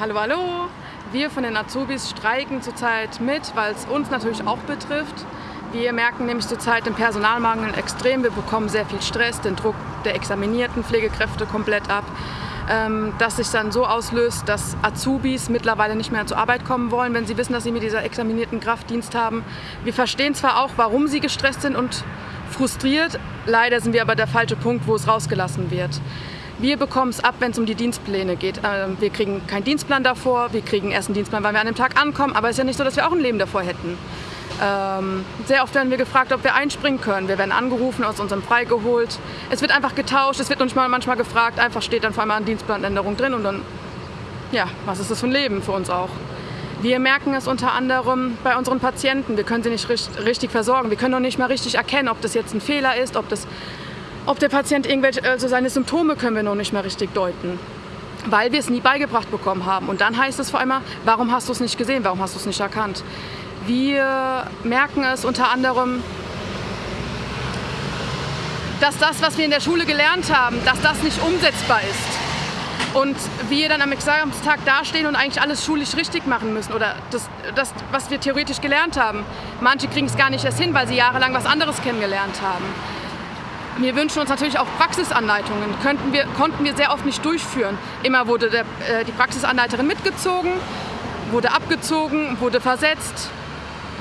Hallo, hallo! Wir von den Azubis streiken zurzeit mit, weil es uns natürlich auch betrifft. Wir merken nämlich zurzeit den Personalmangel extrem. Wir bekommen sehr viel Stress, den Druck der examinierten Pflegekräfte komplett ab. Ähm, dass sich dann so auslöst, dass Azubis mittlerweile nicht mehr zur Arbeit kommen wollen, wenn sie wissen, dass sie mit dieser examinierten Kraft Dienst haben. Wir verstehen zwar auch, warum sie gestresst sind und frustriert, leider sind wir aber der falsche Punkt, wo es rausgelassen wird. Wir bekommen es ab, wenn es um die Dienstpläne geht. Ähm, wir kriegen keinen Dienstplan davor, wir kriegen erst einen Dienstplan, weil wir an dem Tag ankommen, aber es ist ja nicht so, dass wir auch ein Leben davor hätten. Ähm, sehr oft werden wir gefragt, ob wir einspringen können. Wir werden angerufen, aus unserem Frei geholt. Es wird einfach getauscht, es wird manchmal, manchmal gefragt, einfach steht dann vor allem eine Dienstplanänderung drin und dann, ja, was ist das für ein Leben für uns auch? Wir merken es unter anderem bei unseren Patienten. Wir können sie nicht richtig versorgen. Wir können noch nicht mal richtig erkennen, ob das jetzt ein Fehler ist, ob das ob der Patient irgendwelche, also seine Symptome können wir noch nicht mehr richtig deuten, weil wir es nie beigebracht bekommen haben. Und dann heißt es vor allem, warum hast du es nicht gesehen, warum hast du es nicht erkannt? Wir merken es unter anderem, dass das, was wir in der Schule gelernt haben, dass das nicht umsetzbar ist. Und wir dann am Examstag dastehen und eigentlich alles schulisch richtig machen müssen oder das, das was wir theoretisch gelernt haben. Manche kriegen es gar nicht erst hin, weil sie jahrelang was anderes kennengelernt haben. Wir wünschen uns natürlich auch Praxisanleitungen. Könnten wir, konnten wir sehr oft nicht durchführen. Immer wurde der, äh, die Praxisanleiterin mitgezogen, wurde abgezogen, wurde versetzt.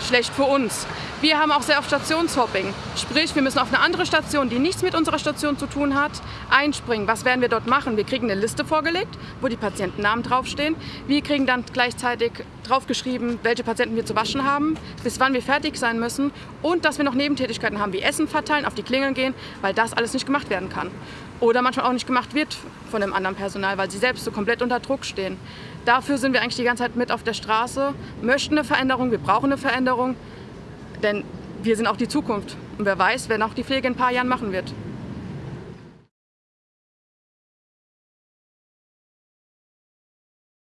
Schlecht für uns. Wir haben auch sehr oft Stationshopping. Sprich, wir müssen auf eine andere Station, die nichts mit unserer Station zu tun hat, einspringen. Was werden wir dort machen? Wir kriegen eine Liste vorgelegt, wo die Patientennamen draufstehen. Wir kriegen dann gleichzeitig draufgeschrieben, welche Patienten wir zu waschen haben, bis wann wir fertig sein müssen und dass wir noch Nebentätigkeiten haben, wie Essen verteilen, auf die Klingeln gehen, weil das alles nicht gemacht werden kann. Oder manchmal auch nicht gemacht wird von dem anderen Personal, weil sie selbst so komplett unter Druck stehen. Dafür sind wir eigentlich die ganze Zeit mit auf der Straße, möchten eine Veränderung, wir brauchen eine Veränderung. Denn wir sind auch die Zukunft. Und wer weiß, wer noch die Pflege in ein paar Jahren machen wird.